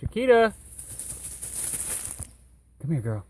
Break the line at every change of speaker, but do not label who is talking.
Chiquita. Come here, girl.